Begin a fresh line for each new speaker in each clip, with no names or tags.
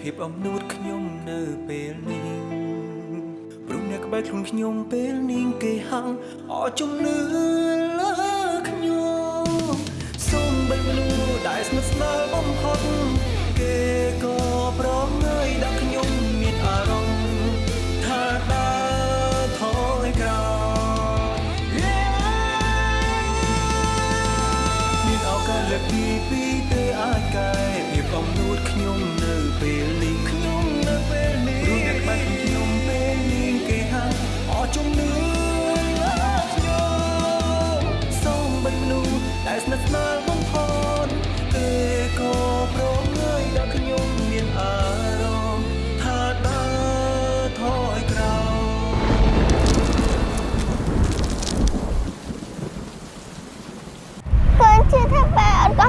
ភាពអំនួតខ្ញុំនៅពេលនេះព្រោះអ្នកក្បែរខ្លួនខ្ញុំពេលនេះគេហាំងអស់ជំនឿលើខ្ញុំសូមបីមនុស្សដែលស្និទ្ធស្នាលបំផុតគេក៏ប្រងើយដាក់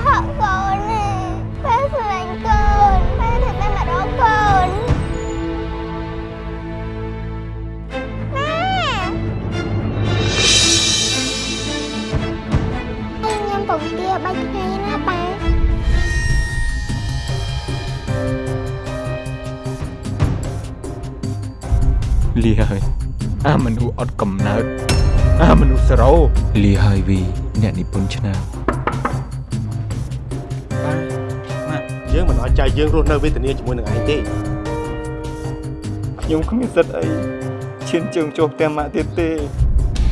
ហកកូន
ទេប៉ាស្រឡាញ់កូនប៉ាធ្វើតែមករកកូនម៉ែអីញ៉ាំពងទាបាច់ថ្ងៃណាប៉ា
លាហើយអាមនុស្សអត់កំណើតអាមនុស្សសរោលាហើយវីអ្នកនិពន្ធឆ្នាំ
មិនអាចចែកយើងរស់នៅវេទនាជាមួយនឹងឯងទេ
ខ្ញុំគ្មានសិទ្ធអីឈានជើងចូលផ្ទះម៉ាក់ទៀតទេ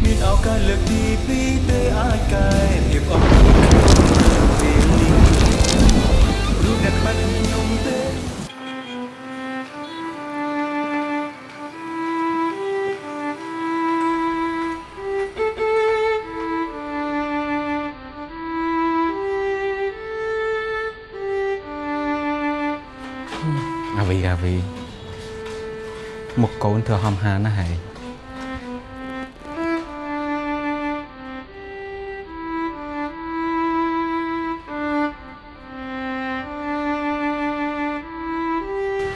មានឱកាសលើកទីពីរទេអាចកែភាពអស់ខ្ញុំនៅពេលនេះរូបអ្នកក្បែរខ្ញុំទេ
ធ្វើហំហាណាស់ហើយ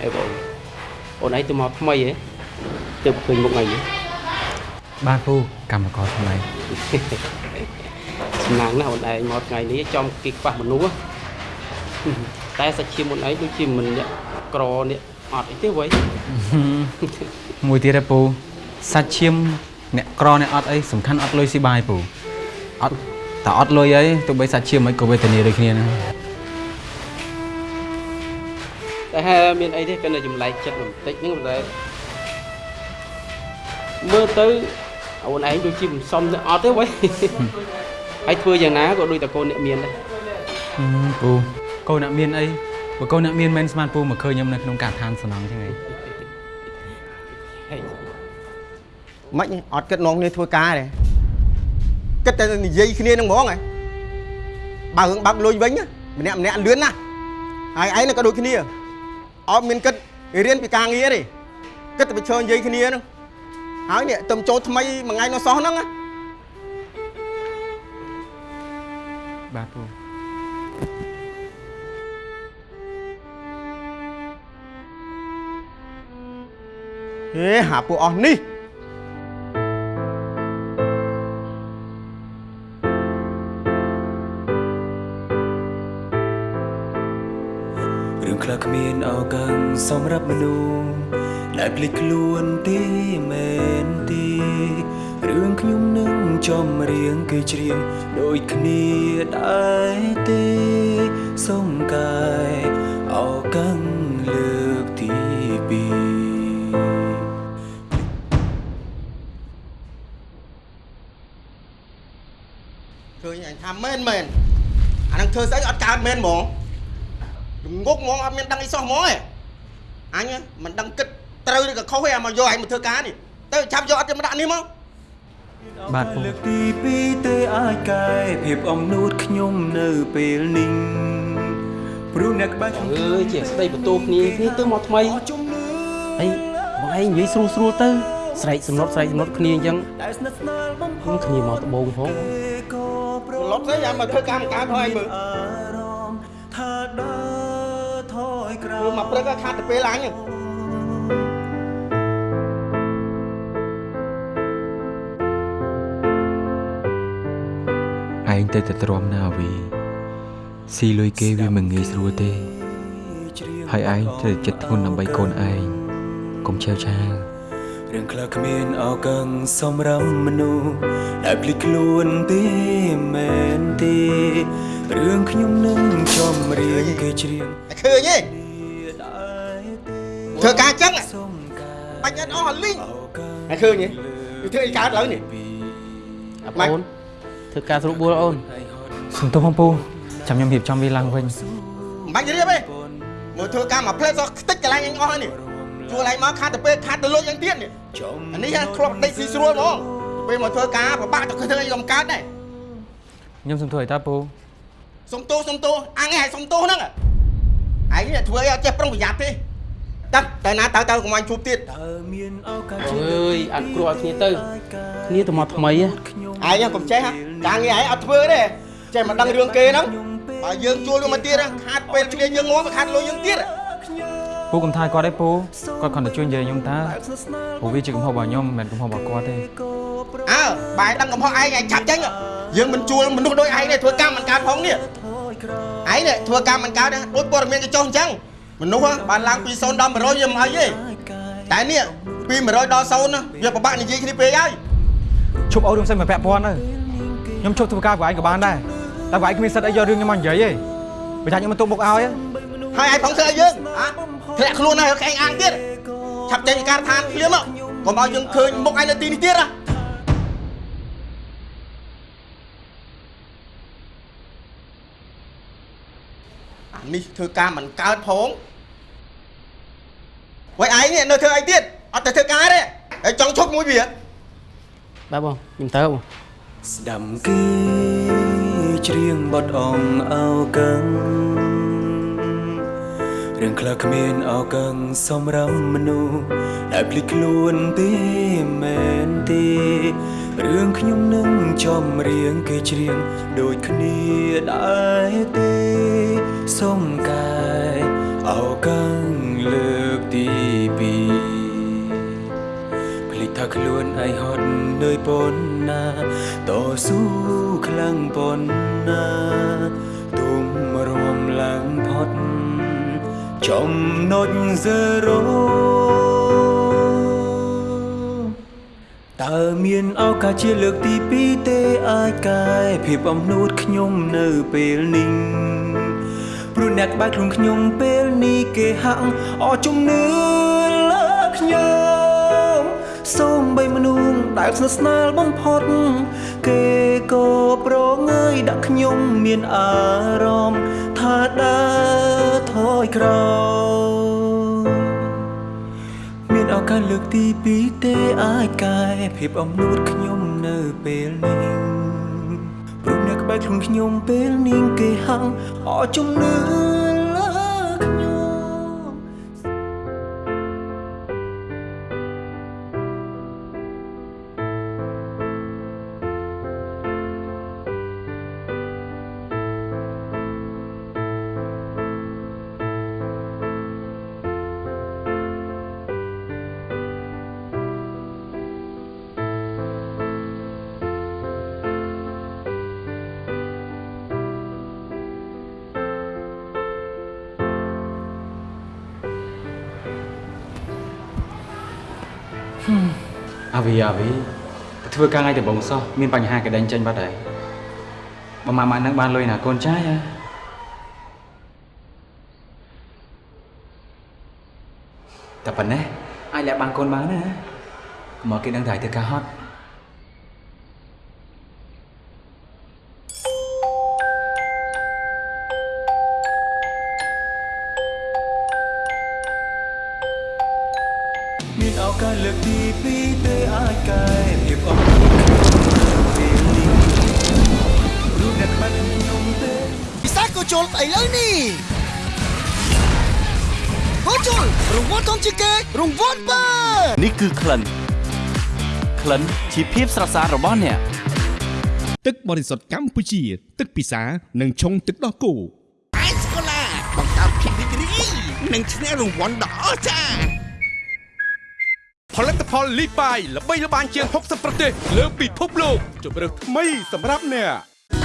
អីបងអូនឯងទៅមកថ្មីហ៎ទៅឃើញមុខអីហ៎
បាទពូកម្មករថ្មី
សំណាងណាស់អូនឯងមកថ្ងៃនេះចំគេខ្វះមនុស្សហ៎តែសាច់ឈាមអូនឯងដូចជាមិនអ្នកក្រអ្នក អត់អីទេវ៉ៃ
មួយទៀតឯពូសាច់ឈាមអ្នកក្រអ្នកអត់អីសំខាន់អត់លុយស៊ីបាយពូអត់តែអត់លុយអីទោះបីសាច់ឈាមមិនក៏វេទនាដូចគ្នាណា
តែហេមានអីទេគិតតែចម្លែកចិត្តបន្តិចហ្នឹងតែមើលទៅអូនឯងដូចជាមិនសមទៅអត់ទេវ៉ៃហើយធ្វើយ៉ាងណាក៏ដូចតែកូនអ្នកមានដែរ
ហឹមពូកូនអ្នកមានអី បើកូនអ្នកមានមិនស្មានពូមកឃើញខ្ញុំនៅក្នុងការដ្ឋានសំណងចឹងហី
ហេ
មិនអត់គិតនងគ្នាធ្វើការទេគិតតែនិយាយគ្នានឹងហ្មងហ៎បើរឿងបាក់លុយវិញណាម្នាក់ម្នាក់លឿនណាស់ហើយឯងក៏ដូចគ្នាអត់មានគិតរៀនពីការងារទេគិតតែប្រឈើនិយាយគ្នាហ្នឹងហើយនេះទៅចូលថ្មីមួយថ្ងៃនោះសោះហ្នឹងណា
បាទពូ
ហេហាពួកអស់នេះ
រឿងខ្លះគ្មានឱកាសសម្រាប់មនុស្សដែលភ្លេចខ្លួនទេមែនទេរឿងខ្ញុំនឹងចំរៀងគេច្រៀងដូចគ្នាដែរទេសុំកាយអោកាំង
មែនមែនអានឹងធ្វើស្អីអត់កើតមែនហ្មងងុកហ្មងអត់មានដឹងអីសោះហ្មងឯងអញមិនដឹងគិតត្រូវឬក៏ខុសទេអាមកយកអញមកធ្វើការនេះទៅចាប់យកអត់ទៅមកដាក់នេះមក
បាទពូ
លើកទីពីរទេអាចកែភាពអំនួតខ្ញុំនៅពេលនេះព្រោះអ្នកក្បែរខ្ញុំ
អើយជាស្ដីបន្ទោគ្នាគ្នាទៅមកថ្មី
អស់ជំនឿ
អីបងឯងនិយាយស្រួលស្រួលទៅស្រែកសំណត់ស្រែកសំណត់គ្នាអញ្ចឹង
ដែលស្និទ្ធស្នាលបំផុ
ខ្ញុំ
ត
គ្នាមកដបងផង
ក៏ប្រ
លប់ទៅយ៉ាមកធ្វើការមកកើតហើយមើល
អារម្មណ៍ថាដើរថយក្រោ
មើល
យ
មកព្រឹកក៏ខាត់ទៅពេលអញ
ឯងទៅតែទ្រាំណាវីស៊ីលុយគេវាមិនងាយស្រួលទេហើយឯងត្រូវតែចិត្តធ្ងន់ដើម្បីកូនឯងកុំឆេវឆាវ
រឿងខ្លះគ្មានអោកឹងសម្រាប់មនុស្សដែលភ្លេចខ្លួនទេមែនទេរឿងខ្ញុំនឹងចំរៀងគេច្រៀង
តែឃើញទេ
ដែរទេ
ធ្វើការចឹង
សុំកាយ
បាញ់អត់អស់លីង
អោកឹង
តែឃើញទេវាធ្វើអីកើតឡើងនេះ
អាបងធ្វើការស្រួលបួលអូន
សុំទោសបងពូចាំខ្ញុំរៀបចំវាឡើងវិញ
មិនបាច់រៀបទេមើលធ្វើការមកផ្លែសោះខ្ទេចកន្លែងអញអស់ហើយនេះ ជួលឯងមកខាត់ទៅពេលខាត់ទៅលុយយ៉ាងទៀតនេះ
ចំ
អានេះហ่ะធ្លាប់ដេកស៊ីស្រួលហ្មងពេលមកធ្វើការពិបាកទៅធ្វើអីក៏មិនកើតដែរ
ខ្ញុំសុំទោសឲ្យតាពូ
សុំទោសសុំទោសអញឯងសុំទោសហ្នឹងឯងនេះធ្វើអីអត់ចេះប្រុងប្រយ័ត្នទេតាតែណាទៅទៅកុំអញជួបទៀត
តើមានឱកាស
អើយអត់គ្រោះឲ្យគ្នាទៅគ្នាទៅមកថ្មីហ៎
ខ្ញុំ
ឯងកុំចេះហ่ะការងារឯងអត់ធ្វើទេចេះមកដឹងរឿងគេហ្នឹងបើយើងជួលវាមកទៀតខាត់ពេលគ្នាយើងងំខាត់លុយយើងទៀត
ពូកុំថាគាត់ទេពូគាត់គ្រាន់តែជួយនិយាយខ្ញុំតាព្រោះវាជាកំហុសរបស់ខ្ញុំមិនមែនកំហុសរបស់គាត់ទេ
អើបែរដឹងកំហុសឯងឯងឆាប់ចេញយើងមិនជួលមនុស្សដូចឯងទេធ្វើកម្មមិនកើតផងនេះឯងនេះធ្វើកម្មមិនកើតដូចព័ត៌មានកញ្ចុះអញ្ចឹងមនុស្សបានឡើងពី0ដល់100យើងមិនអីទេតែនេះពី100ដល់0ណាវាពិបាកនិយាយគ្នាពេកហើយ
ឈប់អោរឿងផ្សេងមកពាក់ព័ន្ធទៅខ្ញុំឈប់ធ្វើការ của ឯងក៏បានដែរតែ của ឯងគ្មានសិទ្ធិអីយករឿងខ្ញុំមកនិយាយទេបើថាខ្ញុំមិនទុកមុខឲ្យ
ហើយឯងផងធ្វើឲ្យយើងហ៎ ធ្លាក់ខ្លួនហើយឯងអាងទៀតឆាប់ចេញពីការដ្ឋានភ្លាមមកកុំឲ្យយើងឃើញមុខឯងនៅទីនេះទៀតណាអានេះធ្វើការមិនកើតផងវ៉ៃឯងនេះនៅធ្វើអីទៀតអត់ទៅធ្វើការទេហើយចង់ឈប់មួយវា
បាទបងខ្ញុំទៅបង
ស្ដាំគេច្រៀងបត់អងអោកឹង រឿងខ្លះគ្មានអោកឹងសម្រាប់មនុស្សដែលភ្លេចខ្លួនទេមែនទេរឿងខ្ញុំនឹងចំរៀងគេច្រៀងដូចគ្នាដែរទេសុំកាយអោកឹងលើកទីពីរភ្លេចថាខ្លួនឯងហត់នឿយប៉ុណ្ណាតស៊ូខ្លាំងប៉ុណ្ណាទុំរំឡើងផុត ចំណុច0តើមានឱកាសជាលើកទី2ទេអាចកែភាពអំនួតខ្ញុំនៅពេលនេះព្រោះអ្នកក្បែរខ្លួនខ្ញុំពេលនេះគេហាក់អស់ជំនឿលើខ្ញុំសូមបីមនុស្សដែលស្និទ្ធស្នាលបំផុតគេក៏ប្រងើយដាក់ខ្ញុំមានអារម្មណ៍ថាដើរ ថយក្រោយមានឱកាសលើកទី2ទេអាចកែភាពអំនួតខ្ញុំនៅពេលនេះព្រោះអ្នកក្បែរខ្លួនខ្ញុំពេលនេះគេហាំងអស់ជំនឿ
វីអាវីធ្វើការថ្ងៃដំបូងសោះមានបញ្ហាកដេញចេញបាត់ហើយបើម៉ាម៉ានឹងបានលុយណាកូនចាយហ៎តែប៉ុណ្ណេះអាចលាក់បានកូនបានណាកុំឲ្យគេដឹងថាឯងធ្វើការហត់
ជា
ភាពស្រស់ស្អាតរបស់អ្នក
ទឹកបរិសុទ្ធកម្ពុជា ទឹកពិសានិងឆុងទឹកដោះគោ
អេសកូឡាបង្កើតភាពរីករាយនិងឈ្នះរង្វាន់ដ៏អស្ចារ្យ
ផលិតផលលីបាយល្បីល្បាញជាង60ប្រទេសលើពិភពលោកជម្រើសថ្មីសម្រាប់អ្នក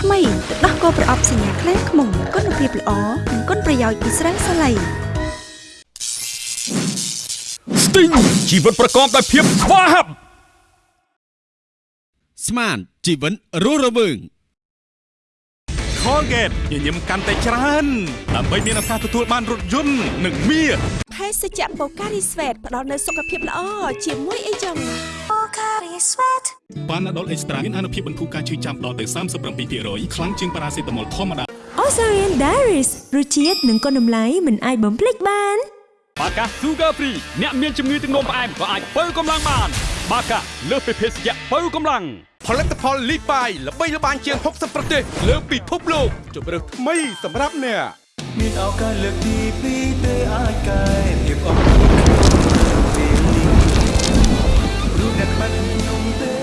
ថ្មីទឹកដោះគោប្រអប់សញ្ញាខ្លែងខ្មុំគុណភាពល្អនិងគុណប្រយោជន៍ពីស្រាសាឡៃ
ស្ទីងជីវិតប្រកបដោយភាពស្វាហាប់ ស្មានជីវិតរស់រវើង Colgate ញញឹមកាន់តែច្រើនដើម្បីមានឱកាសទទួលបានរថយន្តនិងមាស
ភេសជ្ជៈបូការីស្វេតផ្ដល់នូវសុខភាពល្អជាមួយអីចឹង
ប៉ាណាដុលអេកស្ត្រាមានអនុភាពបន្ធូរការឈឺចាំដល់ទៅ37%ខ្លាំងជាងប៉ារ៉ាសេតាមុលធម្មតា
Osarian Diaries រសជាតិនិងគុណតម្លៃមិនអាចបំភ្លេចបាន
បាកា Sugar Free អ្នកមានជំងឺទឹកនោមផ្អែមក៏អាចបើកម្លាំងបាន បាកាលើសពីភេសជ្ជៈបើកម្លាំងផលិតផលលីបាយល្បីល្បាញជាង60ប្រទេសលើពិភពលោកជម្រើសថ្មីសម្រាប់អ្នក
មានឱកាសលើកទី2ទេអាចកែភាពអស់ពេលនេះរូបអ្នកបាត់ខ្ញុំទេ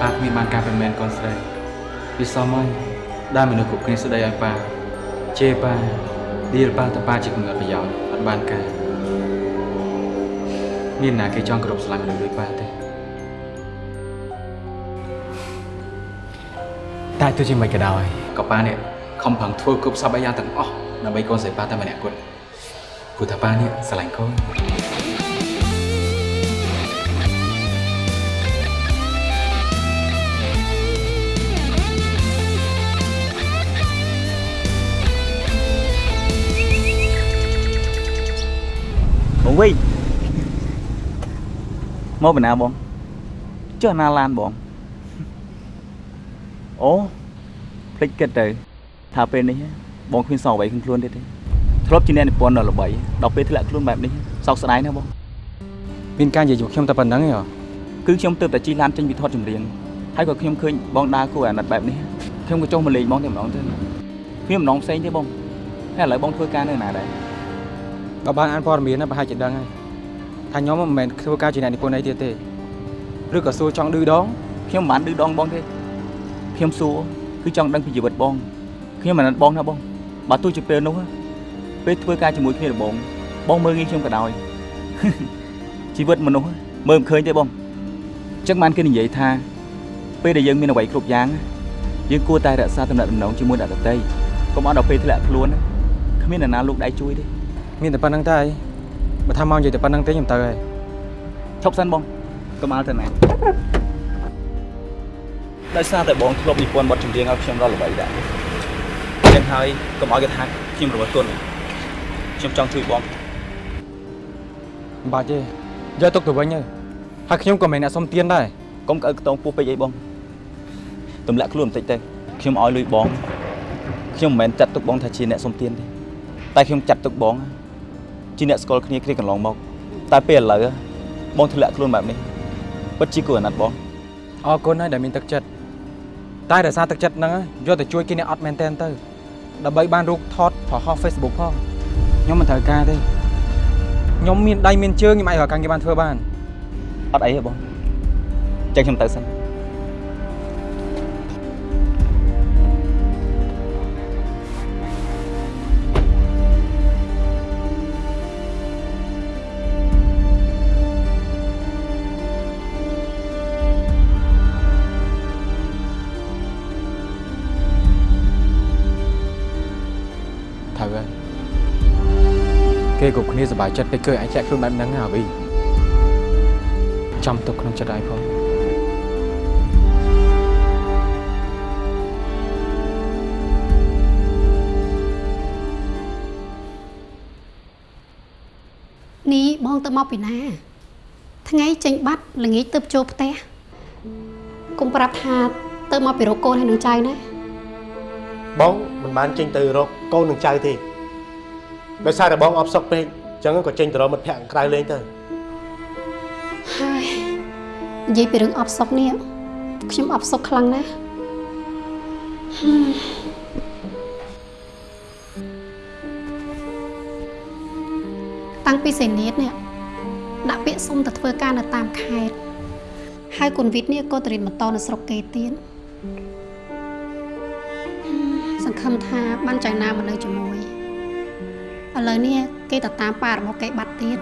ប៉ាគ្មានបានការមិនមែនកូនស្រី វាសមហើយដែលមនុស្សគ្រប់គ្នាស្ដីឲ្យប៉ាជេរប៉ាឌីលប៉ាតប៉ាជាកំណត់ប្រយោជន៍អត់បានការមានណាគេចង់គ្រប់ស្រឡាញ់មនុស្សដូចប៉ាទេតែទោះជាមិនក៏ដោយក៏ប៉ានេះខំប្រឹងធ្វើគ្រប់សពយ៉ាងទាំងអស់ដើម្បីកូនស្រីប៉ាតែម្នាក់គត់ព្រោះថាប៉ានេះស្រឡាញ់កូន
វិញមកពីណាបងចុះណាឡានបងអូភ្លេចគិតទៅថាពេលនេះបងគ្មានសងអ្វីក្នុងខ្លួនទៀតទេធ្លាប់ជាអ្នកនិពន្ធដ៏ល្បីដល់ពេលធ្លាក់ខ្លួនបែបនេះសោកស្ដាយណាស់បង
មានការនិយាយយកខ្ញុំតែប៉ុណ្្នឹងឯងហ៎
គឺខ្ញុំទើបតែជិះឡានចេញពីថតចម្រៀងហើយក៏ខ្ញុំឃើញបងដើរគួរអាណិតបែបនេះខ្ញុំក៏ចុះមកលេងបងតែម្ដងទៅគ្មានម្ដងផ្សេងទេបងហើយឥឡូវបងធ្វើការនៅណាដែរ
បើបានអានព័ត៌មានណាប្រហែលជាដឹងហើយថាខ្ញុំមិនមែនធ្វើការជាអ្នកនិពន្ធអីទៀតទេឬក៏សួរចង់ឌឺដង
ខ្ញុំមិនបានឌឺដងបងទេខ្ញុំសួរគឺចង់ដឹងពីជីវិតបង ខ្ញុំមិនអាណិតបងណាបងបើទោះជាពេលនោះពេលធ្វើការជាមួយគ្នាដំបូងបងមើលងាយខ្ញុំក៏ដោយជីវិតមនុស្សមើលមិនឃើញទេបងអញ្ចឹងបានគេនិយាយថា ពេលដែលយើងមានអ្វីគ្រប់យ៉ាងយើងគួរតែរក្សាទំនាក់ទំនងជាមួយអ្នកដទៃកុំឲ្យដល់ពេលធ្លាក់ខ្លួនគ្មាននរណាលោកដៃជួយទេ
មានតែប៉ុណ្្នឹងតែបើថាមកនិយាយតែប៉ុណ្្នឹងទេខ្ញុំទៅហើយ
ឈប់សិនបងកុំអល់ទៅណាដោយសារតែបងធ្លាប់និពន្ធបទចម្រៀងឲ្យខ្ញុំដល់ល្បីដែរចឹងហើយកុំឲ្យគេថាខ្ញុំរវល់ទុនខ្ញុំចង់ជួយបង
មិនបាច់ទេយកទុកទៅវិញទៅហើយខ្ញុំក៏មិនមែនអ្នកសុំទានដែរ
កុំក្អើកខ្ទងពោះពេកអីបងទម្លាក់ខ្លួនបន្តិចទៅខ្ញុំឲ្យលុយបងខ្ញុំមិនមែនចាត់ទុកបងថាជាអ្នកសុំទានទេតែខ្ញុំចាត់ទុកបង ជាអ្នកស្គាល់គ្នាគ្នាកន្លងមកតែពេលឥឡូវបងធ្លាក់ខ្លួនបែបនេះពិតជាគួរអាណិតបង
អរគុណហើយដែលមានទឹកចិត្តតែដោយសារទឹកចិត្តហ្នឹងយកទៅជួយគេអ្នកអត់មែនតែនទៅដើម្បីបានរូបថតប្រហោះ Facebook ផងខ្ញុំមិនត្រូវការទេខ្ញុំមានដៃមានជើងខ្ញុំអាចរកការងារបានធ្វើបាន
អត់អីទេបងចឹងខ្ញុំទៅសិន
គេគ្រប់គ្នាសប្បាយចិត្តពេលឃើញឯងចាក់ខ្លួនបែបហ្នឹងណាអាវីចាំទុកក្នុងចិត្តឯងផង
នេះបងទៅមកពីណា ថ្ងៃចេញបាត់ល្ងាចទៅចូលផ្ទះកុំប្រាប់ថាទៅមកពីរកកូនហើយនឹងចៅណា
បងមិនបានចេញទៅរកកូននឹងចៅទេ ដោយសារតែបងអបសុកពេកអញ្ចឹងក៏ចេញទៅរកមិត្តភក្តិខាងក្រៅលេងទៅ
ហើយនិយាយពីរឿងអបសុកនេះខ្ញុំអបសុកខ្លាំងណាស់ហឹមតាំងពីសេនីតនេះដាក់ពាក្យសុំទៅធ្វើការនៅតាមខេត្តហើយកូនវិทย์នេះក៏ទៅរៀនបន្តនៅស្រុកគេទៀតហឹមសង្ឃឹមថាបានចៅណាមកនៅជាមួយ ឥឡូវនេះគេទៅតាមប៉ារបស់គេបាត់ទៀត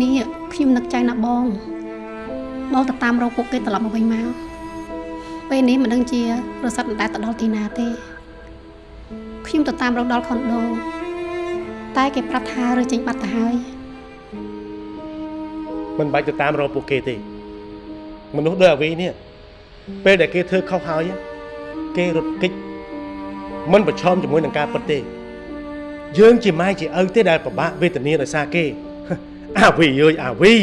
នេះខ្ញុំនឹកចៅណាបងបងទៅតាមរកពួកគេត្រឡប់មកវិញមកពេលនេះមិនដឹងជារស័ព្ទមិនដែលទៅដល់ទីណាទេខ្ញុំទៅតាមរកដល់ខុនដូតែគេប្រាប់ថារើចេញបាត់ទៅហើយ
មិនបាច់ទៅតាមរកពួកគេទេ មនុស្សដូចអាវីនេះពេលដែលគេធ្វើខុសហើយគេរត់គេច មិនប្រឈមជាមួយនឹងការពិតទេ យើងជាម៉ែជាឪទេដែលពិបាកវេទនាដោយសារគេអាវីអើយអាវី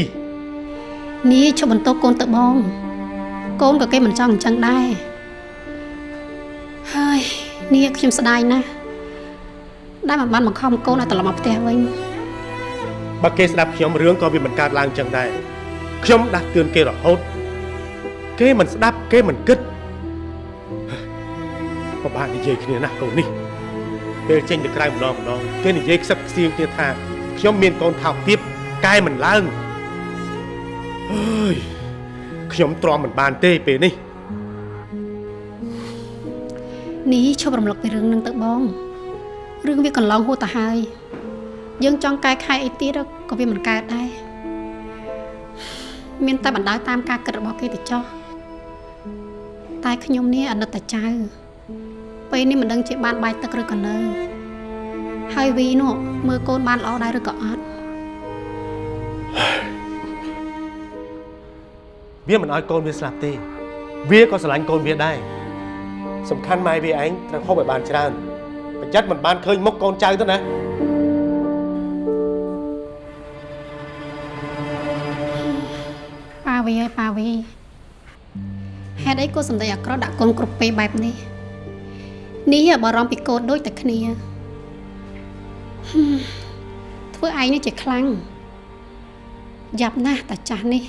នេះឈប់បន្ទោសកូនទៅបង កូនក៏គេមិនចង់អញ្ចឹងដែរហើយនេះខ្ញុំស្ដាយណាស់ដែលមិនបានបង្ខំកូនឲ្យត្រឡប់មកផ្ទះវិញ
បើគេស្ដាប់ខ្ញុំរឿងក៏វាមិនកើតឡើងចឹងដែរខ្ញុំដាស់តឿនគេរហូត គេមិនស្ដាប់គេមិនគិត ពិបាកនិយាយគ្នាណាស់កូននេះពេលចេញទៅក្រៅម្ដងម្ដងគេនិយាយខ្សឹបខ្សៀងគ្នាថាខ្ញុំមានកូនថោកទាបកែមិនឡើងអើយខ្ញុំទ្រាំមិនបានទេពេលនេះ
នេះឈប់រំលឹកពីរឿងនឹងទៅបងរឿងវាកន្លងហួសទៅហើយ យើងចង់កែខៃអីទៀតក៏វាមិនកើតដែរមានតែបណ្ដោយតាមការគិតរបស់គេទៅចោះតែខ្ញុំនេះអណិតតែចៅ ពេលនេះមិនដឹងជាបានបាយទឹកឬក៏នៅហើយវីនោះមើលកូនបានល្អដែរឬក៏អត់
វាមិនឲ្យកូនវាស្លាប់ទេ វាក៏ស្រឡាញ់កូនវាដែរសំខាន់ម៉ែវាឯងត្រូវហូបឲ្យបានច្រើនប្រយ័ត្នមិនបានឃើញមុខកូនចៅទៅណា
ប៉ាវីហើយប៉ាវីហេតុអីក៏សម្ដីអាក្រក់ដាក់កូនគ្រប់ពេលបែបនេះ នេះបារម្ភពីកូនដូចតែគ្នាហឹមធ្វើឯងនេះជាខ្លាំងយ៉ាប់ណាស់តាចាស់នេះ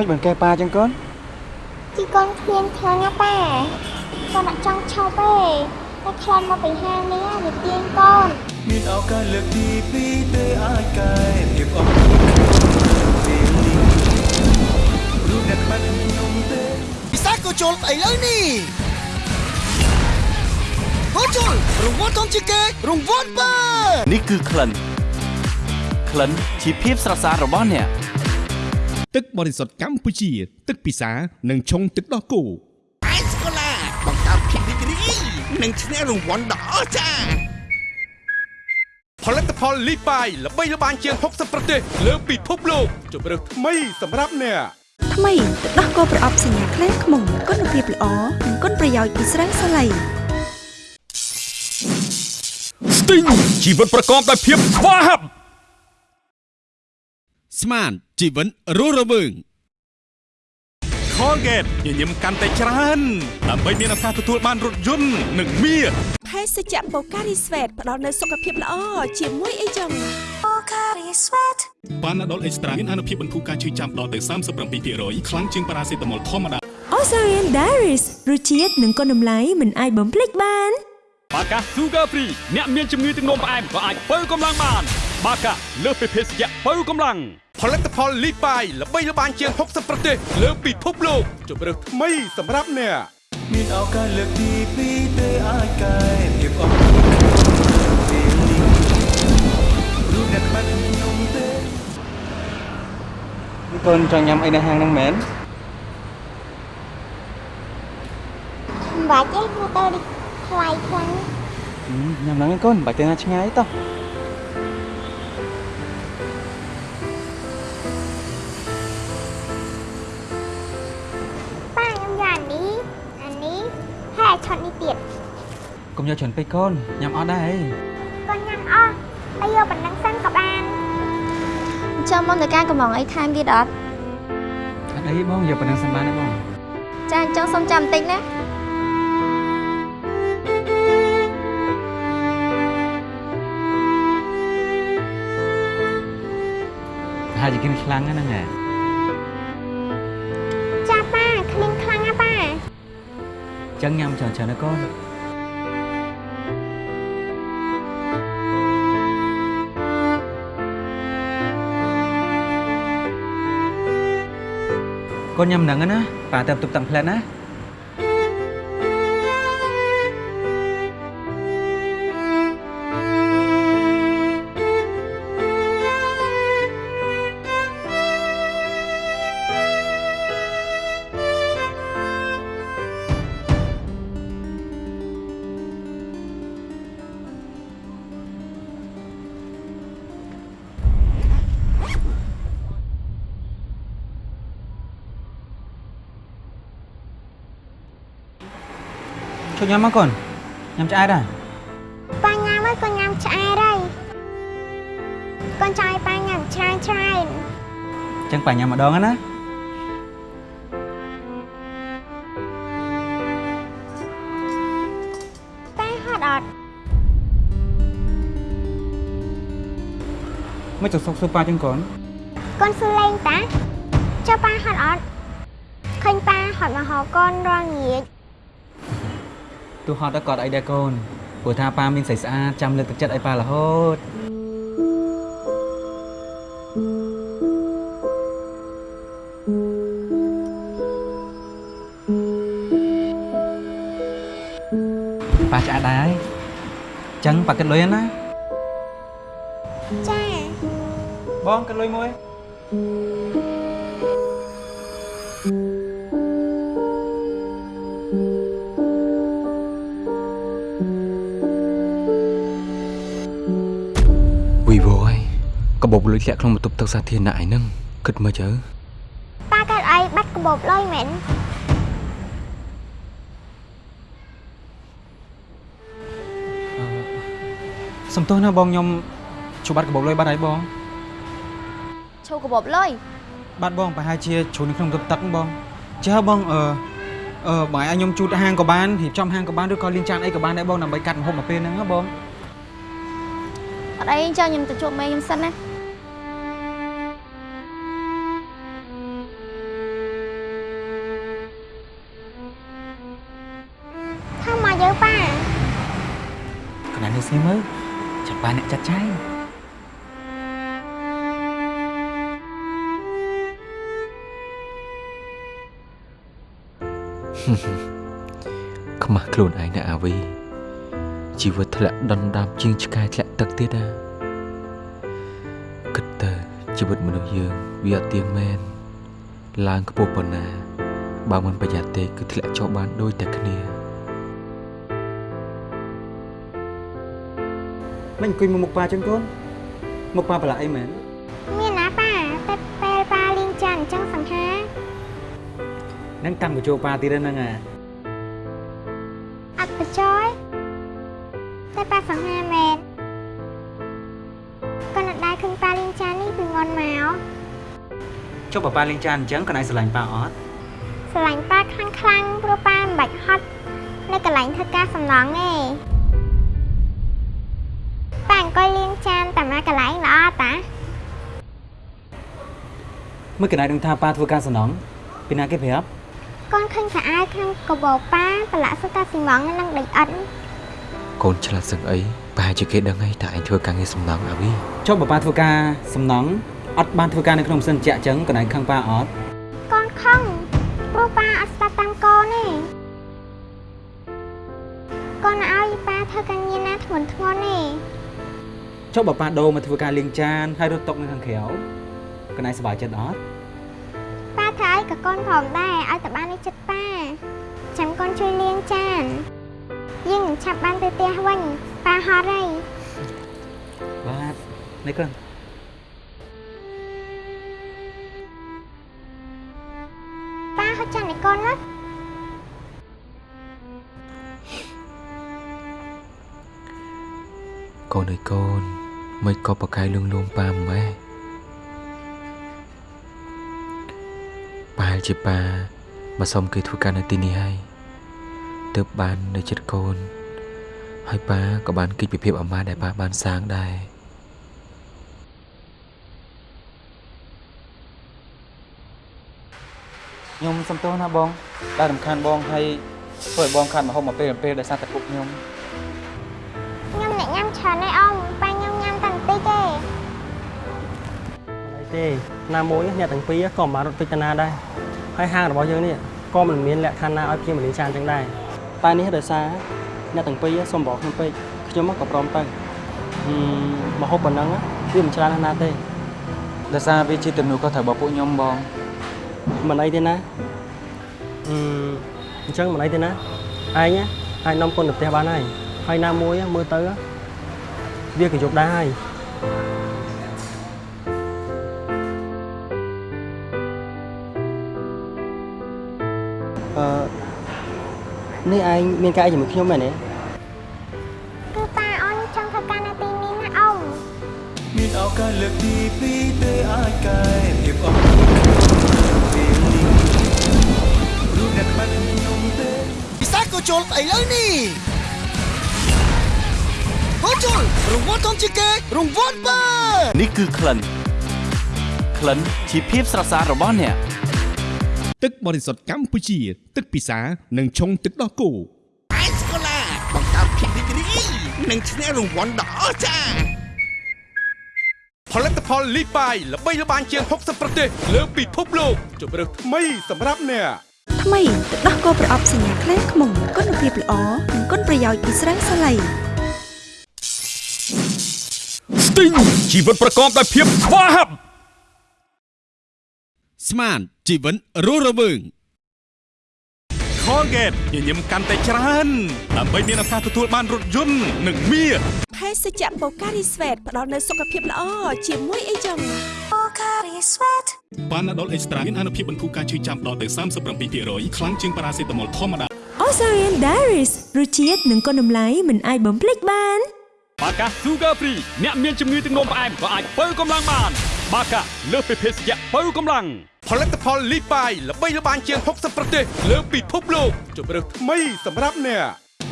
មិនបានកែប៉ាចឹងកូន
ជីកូនគ្មានខ្លាំងណាប៉ាកូនអត់ចង់ឈប់ទេតែខ្លាចមកពីហាងនេះវាទាញកូន
មានឱកាសលើកទី2ទេអាចកែភាពអត់ខ្លួនពេលនេះរូបអ្នកខ្វាត់ខ្ញុំទេ
ពិសាក៏ជុលស្អីលើនេះហូជុលរង្វាន់ធំជាងគេរង្វាន់បើ
នេះគឺក្លិនក្លិនជាភាពស្រស់ស្អាតរបស់អ្នក
ទឹកបរិសុទ្ធកម្ពុជា ទឹកពិសានិងឆុងទឹកដោះគោ
អៃស្កូឡាបង្កើតភាពរីករាយនិងឈ្នះរង្វាន់ដ៏អស្ចារ្យ
ផលិតផលលីបាយល្បីល្បាញជាង60ប្រទេស លើពិភពលោកជម្រើសថ្មីសម្រាប់អ្នក
ថ្មីទឹកដោះគោប្រអប់សញ្ញាខ្លែខ្មុំគុណភាពល្អនិងគុណប្រយោជន៍ពីស្រាសាឡៃ
ស្ទីងជីវិតប្រកបដោយភាពស្វាហាប់ស្មាន ជីវិតរស់រវើង Colgate ញញឹមកាន់តែច្រើនដើម្បីមានឱកាសទទួលបានរថយន្តនិងមាស
ភេសជ្ជៈបូការីស្វេតផ្ដល់នូវសុខភាពល្អជាមួយអីចឹង
ប៉ាណាដុលអេកស្ត្រាមានអនុភាពបន្ធូរការឈឺចាំដល់ទៅ37%ខ្លាំងជាងប៉ារ៉ាសេតាមុលធម្មតា
Ozarian Diaries រសជាតិនិងគុណតម្លៃមិនអាចបំភ្លេចបាន
បាកា Sugar Free អ្នកមានជំងឺទឹកនោមផ្អែមក៏អាចបើកម្លាំងបាន បាកាលើសពីភេសជ្ជៈបើកម្លាំងផលិតផលលីបាយល្បីល្បាញជាង60ប្រទេសលើពិភពលោកជម្រើសថ្មីសម្រាប់អ្នក
មានឱកាសលើកទី2ទេអាចកែភាពអត់ក្នុងពេលនេះរូបអ្នកក្បាច់ខ្ញុំទេ
កូនចង់ញ៉ាំអីនៅហាងហ្នឹងមែន
មិនបាច់ទេព្រោះទៅនេះ ថ្លៃខ្លាំង
ញ៉ាំហ្នឹងឯងកូនបាច់ទៅណាឆ្ងាយតោះ
ប៉ាខ្ញុំយកអានេះអានេះហើយឆុតនេះទៀត
កុំយកច្រើនពេកកូនញ៉ាំអត់ដែរអី
កូនញ៉ាំអស់ហើយយកប៉ុណ្ណឹងសិនក៏បានចាំមកនៅការកំងអីថែមទៀតអត់
អត់អីបងយកប៉ុណ្ណឹងសិនបានទេបង
ចាអញ្ចឹងសុំចាំបន្តិចណា
ហើយជាกินខ្លាំងហ្នឹងហ៎
ចាប៉ាគ្មានខ្លាំងណាប៉ា
ចឹងញ៉ាំច្រើនច្រើនណាកូនកូនញ៉ាំហ្នឹងណាប៉ាទៅទុកតាំងផ្លែតណា ញ៉ាំមកកូនញ៉ាំឆ្អែតហ่ะ
ប៉ាញ៉ាំហើយកូនញ៉ាំឆ្អែតហើយកូនចង់ឲ្យប៉ាញ៉ាំច្រើនច្រើន
ចឹងប៉ាញ៉ាំម្ដងណា
ប៉ាហត់អត់
មិនទៅសុកសួរប៉ាចឹងកូនកូ
នសួរលេងតាចុះប៉ាហត់អត់ឃើញប៉ាហត់មកហៅកូនរាល់ល្ងាច
ទោះហត់ក៏អត់អីដែរកូនព្រោះថាប៉ាមានស្រីស្អាតចាំលើកទឹកចិត្តឲ្យប៉ារហូតប៉ាឆ្អែតដែរហើយចឹងប៉ាគិតលុយណា
ចា
បងគិតលុយមួយវី កបោបលុយធ្លាក់ក្នុងបន្ទប់ទឹកសាធារណៈឯហ្នឹងគិតមើលទៅ
ប៉ាកើតអីបាត់កាបូបលុយមែន
សំទោសណាបងខ្ញុំជួបបាត់កបោបលុយបាត់ហើយបង
ឈូកាបូបលុយ
បាត់បងប្រហែលជាជ្រុលនៅក្នុងបន្ទប់ទឹកហ្នឹងបងចើបងអឺអឺបងឲ្យខ្ញុំជូតហាងក៏បានរៀបចំហាងក៏បានឬក៏លាងចានអីក៏បានដែរបងដើម្បីកាត់ម្ហូបមកពេលហ្នឹងណាបង
អត់អីអញ្ចឹងខ្ញុំទៅជួបមេខ្ញុំសិនណា ក
ណ្ដាលនេះស្នេះមើលចាំបានអ្នកចាត់ចែងខ្មាស់ខ្លួនឯងណាអាវីជីវិតធ្លាក់ដុនដាបជាងឆ្កែធ្លាក់ទឹកទៀតណាគិតទៅជីវិតមនុស្សយើងវាអត់ទៀងមែនឡើងខ្ពស់ប៉ុណ្ណាបើមិនប្រយ័ត្នទេគឺធ្លាក់ចុះបានដូចតែគ្នា មិនអង្គុយមកមុខប៉ាចឹងកូនមុខប៉ាប្រឡាក់អីមែន
មានណាប៉ាតែពេលប៉ាលីងចានអញ្ចឹងសង្ហា
នឹងតាំងបញ្ចូលប៉ាទៀតហ្នឹងអា
អត់បច្ចយតែប៉ាសង្ហាមែនក៏នៅដែរឃើញប៉ាលីងចាននេះពីងន់មក
ចុះបើប៉ាលេងចានអញ្ចឹងកណ្ដាលស្រឡាញ់ប៉ាអត់
ស្រឡាញ់ប៉ាខ្លាំងខ្លាំងៗព្រោះប៉ាមិនបាច់ហត់នៅកន្លែងធ្វើការសំណងទេ មើល
កណៃដឹងថាប៉ាធ្វើការសំណងពីណាគេប្រាប់
កូនឃើញខោអាវក្នុងកបោប៉ាប្រឡាក់សុទ្ធតែស៊ីម៉ងនិងដីអិន
កូនឆ្លាតសឹកអីប្រហែលជាគេដឹងហើយថាឯងធ្វើការងារសំណងអាវី
ចុះបើប៉ាធ្វើការសំណងអត់បានធ្វើការនៅក្នុងម៉ាស៊ីនចាក់ចឹងកណៃខឹងប៉ាអត់
កូនខឹងព្រោះប៉ាអត់ស្ដាប់តាមកូនទេកូនឲ្យប៉ាធ្វើការងារណាធ្ងន់ធ្ងរទេ
ចុះបើប៉ាដូរមកធ្វើការលាងចានហើយរត់ຕົកនៅខាងក្រៅ កណៃសប្បាយចិត្តអត់
ប៉ាធ្វើឲ្យក៏កូនផងដែរឲ្យតែបាននៅចិត្តប៉ាចាំកូនជួយលាងចានយើងនឹងឆាប់បានទៅផ្ទះវិញប៉ាហត់ហើយ
បាទនេះកូន
ប៉ាហត់ចានឲ្យកូនណា
កូនអើយកូនមិនក៏ប្រកាយលួងលួងប៉ាម៉ែ ប្រហែលជាប៉ាមកសុំគេធ្វើការនៅទីនេះហើយទើបបាននៅចិត្តកូន ហើយប៉ាក៏បានគិតពីភាពអាម៉ាស់ដែលប៉ាបានសាងដែរ
ខ្ញុំសុំទោសណាបងដែលរំខានបងហើយធ្វើឲ្យបងខាត់មកហូបមកពេលពេលដោយសារតែពុកខ្ញុំ
ខ្ញុំអ្នកញ៉ាំច្រើនហើយអ៊ំប៉ា ទេ
ណាមួយអ្នកទាំងពីរក៏មិនបានរត់ពេចទៅណាដែរហើយហាងរបស់យើងនេះក៏មិនមានលក្ខខណ្ឌណាឲ្យភ្ញៀវមកលេងចានចឹងដែរតែនេះដោយសារអ្នកទាំងពីរសុំបរខ្ញុំពេកខ្ញុំក៏ព្រមទៅហឹមមកហូបប៉ុណ្ណឹងវាមិនច្រើនណាស់ទេ
ដោយសារវាជាទំនួលខុសត្រូវរបស់ពួកខ្ញុំបង
មិនអីទេណាអឺអញ្ចឹងមិនអីទេណាឯងអាចនាំកូនទៅផ្ទះបានហើយហើយណាមួយមើលទៅវាក៏យប់ដែរហើយ នេះឯងមានការអីជាមួយខ្ញុំមែនទេ
គឺប៉ាអូនចង់ធ្វើការនៅទីនេះណាអ៊ំ
មានឱកាសលើកទីពីរទេអាចកែភាពអស់ក្នុងពេលនេះរូបអ្នកខ្វាត់ខ្ញុំទេ
ពិសាក៏ជុលឥឡូវនេះហូជុលរង្វាន់ធំជាងគេរង្វាន់បើ
នេះគឺក្លិនក្លិនជាភាពស្រស់ស្អាតរបស់អ្នក
ទឹកបរិសុទ្ធកម្ពុជា ទឹកពិសានិងឆុងទឹកដោះគោ
អេសកូឡាបង្កើតភាពរីករាយនិងឈ្នះរង្វាន់ដ៏អស្ចារ្យ
ផលិតផលលីបាយល្បីល្បាញជាង60ប្រទេសលើពិភពលោកជម្រើសថ្មីសម្រាប់អ្នក
ថ្មីទឹកដោះគោប្រអប់សញ្ញាខ្លែងខ្មុំគុណភាពល្អនិងគុណប្រយោជន៍ពីស្រាសាឡៃ
ស្ទីងជីវិតប្រកបដោយភាពស្វាហាប់ ស្មានជីវិតរស់រវើង Colgate ញញឹមកាន់តែច្រើនដើម្បីមានឱកាសទទួលបានរថយន្តនិងមាស
ភេសជ្ជៈបូការីស្វេតផ្ដល់នូវសុខភាពល្អជាមួយអីចឹងបូការីស្វេត
បានដុលអេកស្ត្រាមានអនុភាពបន្ធូរការឈឺចាំដល់ទៅ37%ខ្លាំងជាងប៉ារ៉ាសេតាមុលធម្មតា
Ozarian Diaries រសជាតិនិងគុណតម្លៃមិនអាចបំភ្លេចបាន
បាកា Sugar Free អ្នកមានជំងឺទឹកនោមផ្អែមក៏អាចបើកម្លាំងបាន បាកាលើសពីភេសជ្ជៈបើកម្លាំងផលិតផលលីបាយល្បីល្បាញជាង60ប្រទេសលើពិភពលោកជម្រើសថ្មីសម្រាប់អ្នក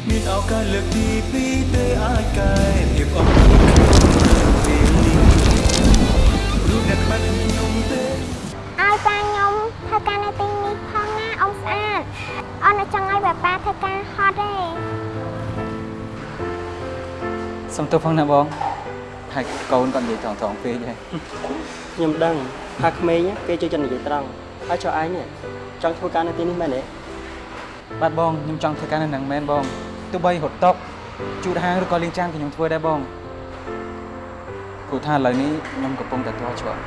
មានឱកាសលើកទីពីរទេអាចកែភាពអស់ក្នុងពេលនេះរូបអ្នកខ្វាត់ខ្ញុំទេ
ឲ្យប៉ាខ្ញុំធ្វើការនៅទីនេះផងណាអ៊ំស្អាតអូននៅចង់ឲ្យប៉ាធ្វើការហត់ទេ
សុំទោសផងណាបង ហើយកូនគាត់និយាយត្រង់ត្រង់ពេកហើយ
ខ្ញុំដឹងថាក្មេងគេចូលចិត្តនិយាយត្រង់ហើយចុះឯងនេះចង់ធ្វើការនៅទីនេះមែនទេ
បាទបងខ្ញុំចង់ធ្វើការនៅនឹងមែនបងទោះបីរត់តុកជូតហាងឬក៏លាងចានក៏ខ្ញុំធ្វើដែរបងព្រោះថាឥឡូវនេះខ្ញុំកំពុងតែទាល់ច្រក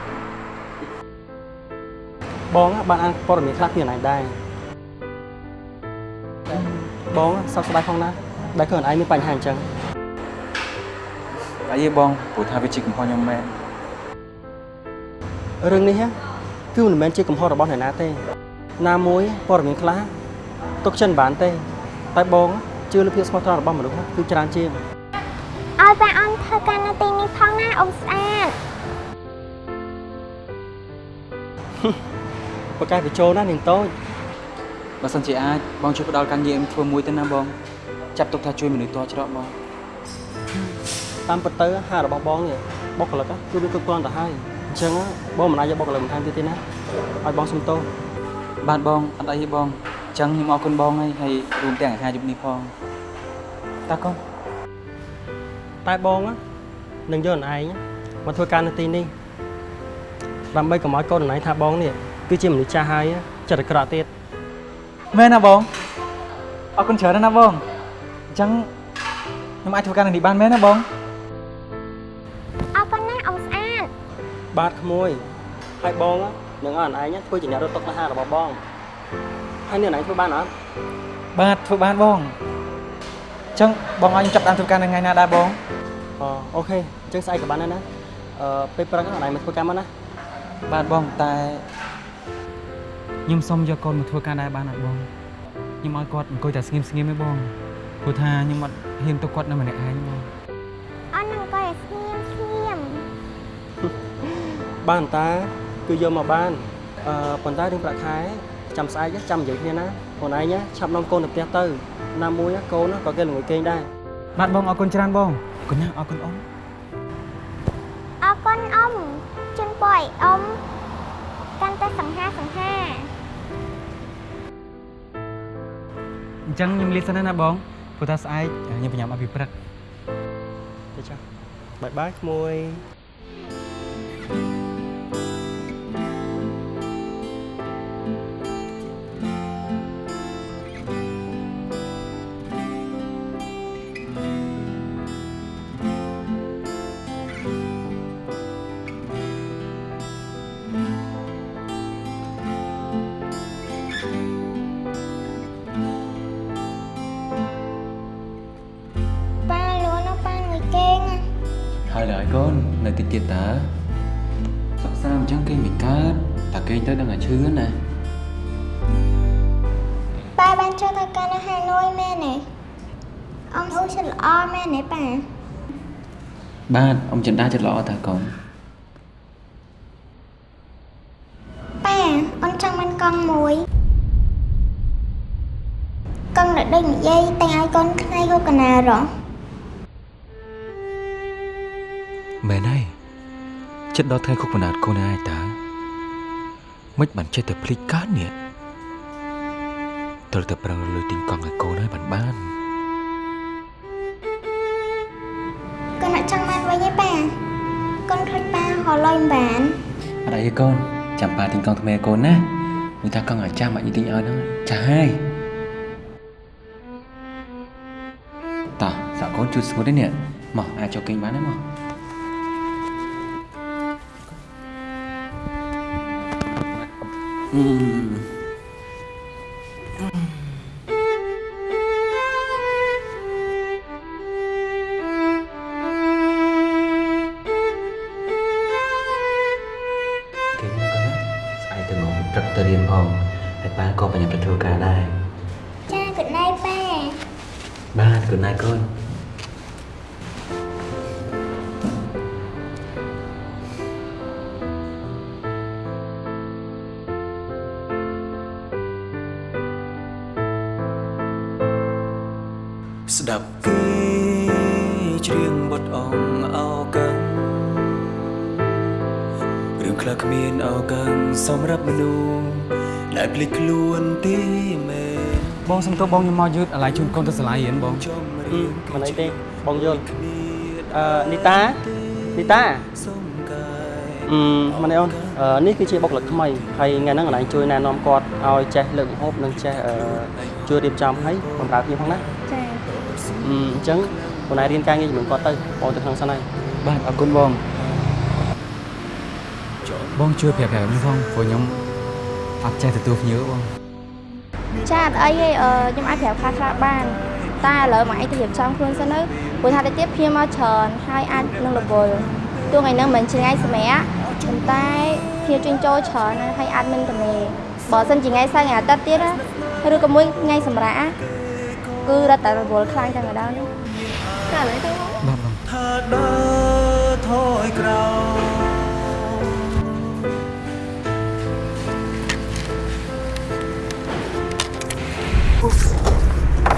បងបានអានព័ត៌មានខ្លះពីអនឡាញដែរបងសោកស្ដាយផងណាដែលខ្លួនឯងមានបញ្ហាអញ្ចឹង
អីទេបងព្រោះថាវាជាកំហុសខ្ញុំមែន
រឿងនេះគឺមិនមែនជាកំហុសរបស់អ្នកណាទេ ណាមួយព័ត៌មានខ្លះទុកចិនបានទេ តែបងជឿលើភាពស្មោះត្រង់របស់មនុស្សគឺច្រើនជាង
ឲ្យប៉ាអូនធ្វើការនៅទីនេះផងណាអ៊ំស្អាត
ប្រកែកបញ្ចូលណានាងតូច
បើសិនជាអាចបងជួយផ្ដល់ការងារខ្ញុំធ្វើមួយទៅណាបង ចាប់ទុកថាជួយមនុស្សទាល់ច្រកបង
ឥ តាមពិតទៅហាងរបស់បងនេះបុគ្គលិកគឺវាគ្រប់គ្រាន់ទៅហើយអញ្ចឹងបងមិនអាចយកបុគ្គលិកបន្ថែមទៀតទេណាឲ្យបងសុំទោស
បាទបងអត់អីទេបងអញ្ចឹងខ្ញុំអរគុណបងហើយហើយរួមទាំងអាហារយប់នេះផងតាកូន
តែបងនឹងយកនឯងមកធ្វើការនៅទីនេះដើម្បីកុំឲ្យកូននឯងថាបងនេះគឺជាមនុស្សចាស់ហើយចិត្តអាក្រក់ទៀត
មែនណាបងអរគុណច្រើនណាស់បងអញ្ចឹងខ្ញុំអាចធ្វើការនៅនេះបានមែនណាបង
បាទក្មួយហើយបងនឹងឲ្យនឯងធ្វើជាអ្នករត់តុកអាហាររបស់បងហើយនេះនឯងធ្វើបានអត់
បាទធ្វើបានបងអញ្ចឹងបងឲ្យខ្ញុំចាប់តាមធ្វើការនៅថ្ងៃណាដែរបង
អអូខេអញ្ចឹងស្អែកក៏បានដែរណាអឺពេលព្រឹកហ្នឹងនឯងមកធ្វើការមកណា
បាទបងតែខ្ញុំសុំយកកូនមកធ្វើការដែរបានអត់បងខ្ញុំឲ្យគាត់អង្គុយតែស្ងៀមស្ងៀមទេបងព្រោះថាខ្ញុំអត់ហ៊ានទៅគាត់នៅម្នាក់ឯងបង
បានតាគឺយកមកបានអឺប៉ុន្តែរឿងប្រាក់ខែចាំស្អែកចាំនិយាយគ្នាណាខ្លួនឯងឆាប់នាំកូនទៅផ្ទះទៅណាមួយកូនក៏គេល្ងួយគេងដែរ
បាទបងអរគុណច្រើនបងអរគុណណាស់អរគុណអ៊ំ
អរគុណអ៊ំជូនពរឲ្យអ៊ំកាន់តែសង្ហាសង្ហា
អញ្ចឹងខ្ញុំលាសិនណាបងព្រោះថាស្អែកខ្ញុំបញ្ញាប់ឲ្យពីព្រឹក
ទៅចាបាយបាយក្មួយ
ប៉ា
តិចទៀតតើសិក្សាអញ្ចឹងគេមិនកើតតាគេទៅដឹងតែឈឺណា
ប៉ាបានចូលទៅកាន់នៅហាណូយមែនទេអ៊ំអូចិត្តល្អមែនទេប៉ា
បាទអ៊ំចិន្តាចិត្តល្អតើកូន
ប៉ាអូនចង់មានកង់មួយកង់ដែលដូចនិយាយតែងឲ្យកូនថ្ងៃហូបកណារហ៎
មែនហើយ ចិត្តដល់ថ្ងៃខុកបណ្ដាតកូនឯងតើមិនបានចេះតែភ្លេចកើតនេះត្រូវតែប្រឹងលុយទិញកង់ឲ្យកូនហើយបានបានកូ
នអត់ចង់បានវិញទេប៉ាកូនខ្លាចប៉ាហៅលុយមិនបាន
អត់អីទេកូនចាំប៉ាទិញកង់ថ្មីឲ្យកូនណាមួយថាកង់អាចារ្យមកយីទិញឲ្យហ្នឹងចាស់ហើយតោះសាក់កូនជួយស្ងួតទេនេះមកអាចចូលគេងបានទេមក ទៅមកព្រឹកទៅរៀនផងហើយប៉ាក៏បញ្ញាប់ទៅធ្វើការដែរ
ចា good night ប៉ា
បាទ good night កូន
គ្មានអោកាំងសម្រាប់មនុស្សដែលភ្លេចខ្លួនទេមែន
បងសុំទោសបងខ្ញុំមកយឺតអាឡ័យជូនកូនទៅសាលារៀនបង
មិនអីទេបងយល់អឺនីតានីតាអឺម៉ែអូនអឺនេះគឺជាបុគ្គលិកថ្មីហើយថ្ងៃហ្នឹងកន្លែងជួយណែនាំគាត់ឲ្យចេះលើកម្ហូបនិងចេះអឺជួយរៀបចំឲ្យបម្រើគ្នាផងណា
ចា
អឺអញ្ចឹងបងណៃរៀនការងារជាមួយគាត់ទៅបងទៅក្នុងសិនហើយ
បាទអរគុណបង បងជួយប្រាប់ប្រាប់ខ្ញុំផងព្រោះខ្ញុំអត់ចេះទទួលភ្ញៀវបង
ចាអត់អីទេអឺខ្ញុំអាចប្រាប់ខ្លះខ្លះបានតែឥឡូវមកឯងទៅរៀបចំខ្លួនសិនទៅព្រោះថាទៅទៀតភ្ញៀវមកច្រើនហើយអាចនឹងរវល់ទោះថ្ងៃហ្នឹងមិនជាថ្ងៃសម្រាប់ប៉ុន្តែភ្ញៀវជួញចូលច្រើនណាស់ហើយអាចមិនទំនេរបើសិនជាថ្ងៃសៅរ៍ថ្ងៃអាទិត្យទៀតណាឬក៏មួយថ្ងៃសម្រាប់គឺរត់តែរវល់ខ្លាំងតែម្ដងនេះតែឥឡូវទៅ
បាទបង
ថាដើរថយក្រោយ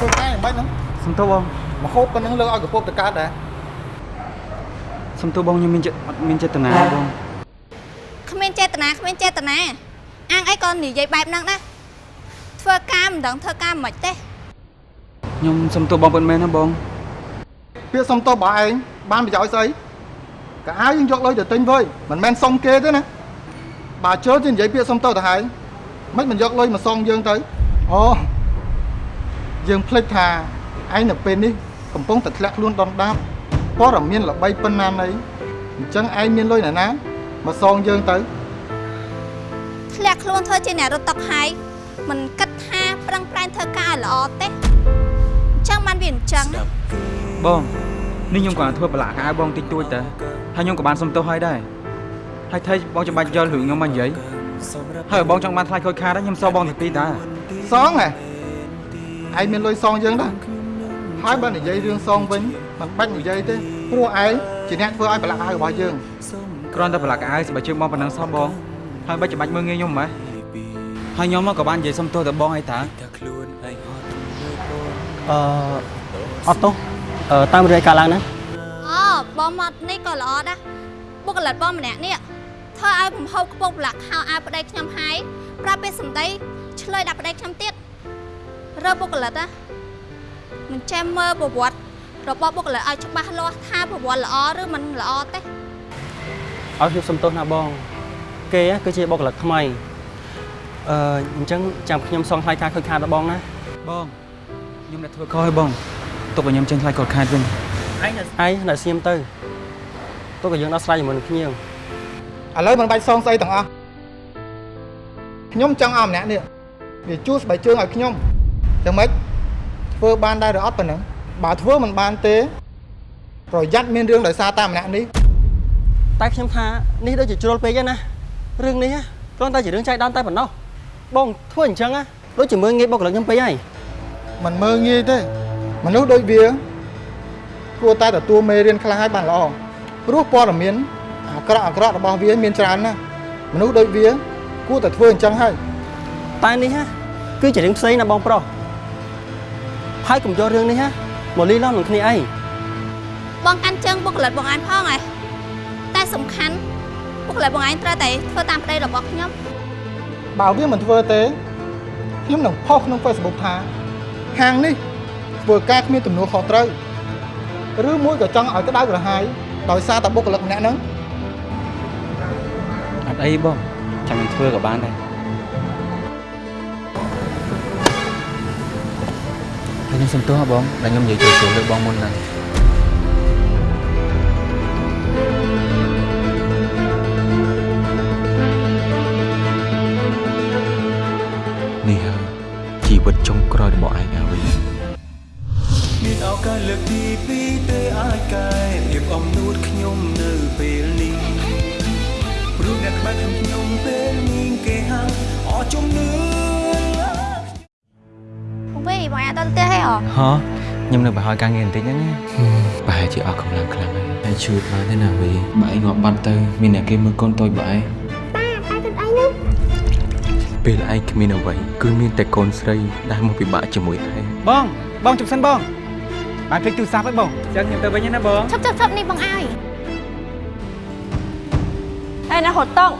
ធ្វើតែមិនបាច់ហ្នឹង
សុំទោសបង
មកហូបប៉ុណ្ណឹងលើកឲ្យកពប់ទៅកើតដែរ
សុំទោសបងខ្ញុំមានចិត្តអត់មានចេតនាបង
គ្មានចេតនាគ្មានចេតនាអាងអីក៏និយាយបែបហ្នឹងដែរធ្វើការមិនដឹងធ្វើការមិនទេ
ខ្ញុំសុំទោសបងពិតមែនណាបង
ពាក្យសុំទោសរបស់ឯងបានប្រយោជន៍ស្អីក៏អាយយើងយកលុយទៅទិញវើយមិនមែនសុំគេទេណាបើជើទៅនិយាយពាក្យសុំទោសទៅហើយមិនមិនយកលុយមកសងយើងទៅអូ យើងភ្លេចថាឯងនៅពេលនេះកំពុងតែធ្លាក់ខ្លួនដុនដាបព័ត៌មានល្បីប៉ុណ្ណាណីអញ្ចឹងឯងមានលុយណាណាមកសងយើងទៅ
ធ្លាក់ខ្លួនធ្វើជាអ្នករត់តុកហើយមិនគិតថាប្រឹងប្រែងធ្វើការឲ្យល្អទេអញ្ចឹងបានវាអញ្ចឹងណា
បងនេះខ្ញុំក៏ធ្វើប្រឡាក់កៅបងតិចតួចតែហើយខ្ញុំក៏បានសុំទោសហើយដែរហើយថៃបងចាំបាច់យករឿងខ្ញុំមកនិយាយហើយបងចង់បានថ្លៃខូចខាតខ្ញុំសងបងទីពីរតា
សងហ៎ ឯងមានលុយសងយើងដែរហើយបើនិយាយរឿងសងវិញមិនបាច់និយាយទេព្រោះឯងជាអ្នកធ្វើឲ្យប្រឡាក់អាវរបស់យើង
គ្រាន់តែប្រឡាក់កៅស្បែកជើងបងប៉ុណ្ណឹងសោះបងហើយបាច់ចាំបាច់មើលងាយខ្ញុំម៉េះហើយខ្ញុំក៏បាននិយាយសុំទោសទៅបងអីតា
អឺអត់ទោសអឺតាមរឿងកាលឡើងណា
អូបងមកនេះក៏ល្អដែរបុគ្គលិកបងម្នាក់នេះធ្វើឲ្យបំហូបខ្ពស់ប្រឡាក់ខោអាវប្តីខ្ញុំហើយប្រាប់ពេលសម្ដីឆ្លើយដាក់ប្តីខ្ញុំទៀត រើបុគ្គលិកណាមិនចេះមើលប្រវត្តិរបស់បុគ្គលិកឲ្យច្បាស់លាស់ថាប្រវត្តិល្អឬមិនល្អទេ
ឲ្យខ្ញុំសុំទោសណាបង គេគឺជាបុគ្គលិកថ្មីអឺអញ្ចឹងចាំខ្ញុំសងថ្លៃការខូចខាតដល់បងណា
បងខ្ញុំអ្នកធ្វើខុសហើយបងទុកឲ្យខ្ញុំចេញថ្លៃខូចខាតវិញ
ឯងឯងនៅស្ងៀមទៅទុកឲ្យយើងដោះស្រាយជាមួយនឹងភ្ញៀវ
ឥឡូវមិនបាច់សងស្អីទាំងអស់ខ្ញុំចង់ឲ្យម្នាក់នេះវាជួសស្បែកជើងឲ្យខ្ញុំ យ៉ាងម៉េចធ្វើបានដែរឬអត់ប៉ុណ្ណឹងបើធ្វើមិនបានទេប្រយ័ត្នមានរឿងដោយសារតែម្នាក់នេះ
តែខ្ញុំថានេះដូចជាជ្រុលពេកហ្នឹងណារឿងនេះណាគ្រាន់តែជារឿងចៃដន្យតែប៉ុណ្ណោះបងធ្វើអញ្ចឹងណាដូចជាមើលងាយបុគ្គលិកខ្ញុំពេកហើយ
មិនមើងងាយទេមនុស្សដូចវាគួរតែទទួលមេរៀនខ្លះឲ្យបានល្អព្រោះព័ត៌មានអាក្រក់អាក្រក់របស់វាមានច្រើនណាស់មនុស្សដូចវាគួរតែធ្វើអញ្ចឹងហើយ
តែនេះណាគឺជារឿងផ្សេងណាបងប្រុស ហើយកុំយករឿងនេះណាមកលីឡំនឹងគ្នាអី
បងកាន់ជើងបុគ្គលិកបងឯងផងឯងតែសំខាន់បុគ្គលិកបងឯងត្រូវតែធ្វើតាមប្តីរបស់ខ្ញុំ
បើវាមិនធ្វើទេខ្ញុំនឹងផុសក្នុង Facebook ថាហាងនេះធ្វើការគ្មានទំនួលខុសត្រូវឬមួយក៏ចង់ឲ្យក្តៅក្រហាយដោយសារតែបុគ្គលិកម្នាក់ហ្នឹង
អត់អីបងចាំខ្ញុំធ្វើក៏បានដែរ ខ្ញុំសុំទោសហ៎បងដែលខ្ញុំនិយាយចូលចូលលើបងមុនហ្នឹង
នេះហើយជីវិតចុងក្រោយរបស់ឯងអាវី
មានឱកាសលើកទីពីរទេអាចកែភាពអំនួតខ្ញុំនៅពេលនេះព្រោះអ្នកក្បែរខ្ញុំពេលនេះគេហាំអស់ជំនឿ
បងវិញបងឯងអត់ទៅផ្ទះទេហ៎
ហ៎ខ្ញុំនៅបើហើយការងារបន្តិចហ្នឹងណា
ប្រហែលជាអស់កម្លាំងខ្លាំងហើយហើយជួយបានទេណាវីបើឯងងាប់បាត់ទៅមានអ្នកគេមើលកូនតូចបើឯង
ប៉ាប៉ាគិតអីនោះ
ពេលឯងគ្មានអ្វីគឺមានតែកូនស្រីដែលមកពិបាកជាមួយឯង
បងបងជប់សិនបងបានភ្លេចទូរស័ព្ទហើយបងចឹងខ្ញុំទៅវិញណាបង
ឈប់ឈប់ឈប់នេះបងអើយ
ឯណាហត់តង់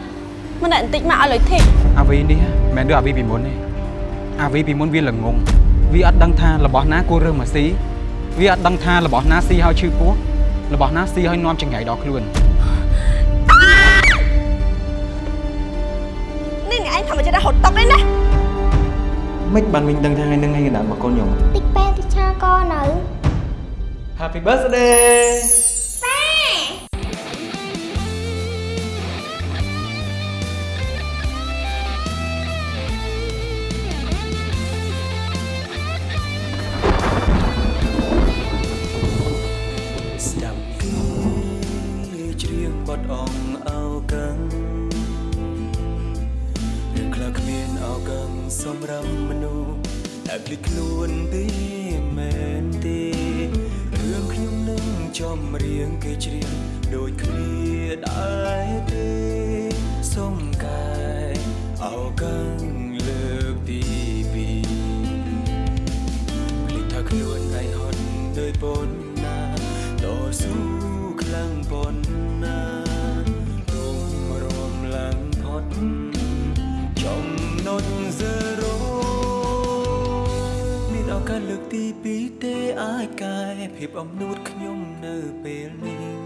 មិនតែបន្តិចមកឲ្យលុយធីប
អាវីនេះមិនមែនដូចអាវីពីមុនទេអាវីពីមុនវាល្ងង វាអត់ដឹងថារបស់ណាគួររើសមកស៊ីវាអត់ដឹងថារបស់ណាស៊ីហើយឈឺពោះរបស់ណាស៊ីហើយនាំចង្រៃដល់ខ្លួន
នេះអ្នកឯងធម្មជាតិហត់តង់ឯណា
មិនបានវិញដឹងថាថ្ងៃហ្នឹងថ្ងៃកណ្ដាលរបស់កូនខ្ញុំ
តិចពេលតិចឆាកនៅ
Happy birthday
អាយទេសុំកាយអោកាំងលើកទីពីរភ្លេចថាខ្លួនឯងហត់ដោយពនណាតស៊ូខ្លាំងពនណាទុំរំលងផុតចំណុច0មានឱកាសលើកទីពីរទេអាចកែភាពអំនួតខ្ញុំនៅពេលនេះ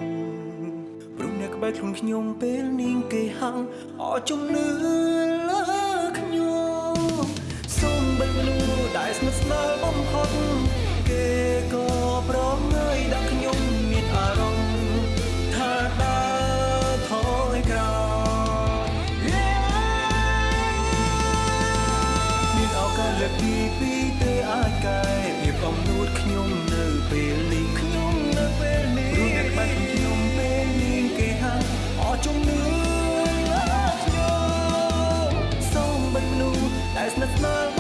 ក្បែរខ្លួនខ្ញុំពេលនាងគេហាំងអរជំនឿលើខ្ញុំសូមបិទលូដែលស្និទ្ធស្នាលបំផុតគេក៏ប្រម as the small